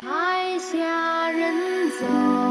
台下人走。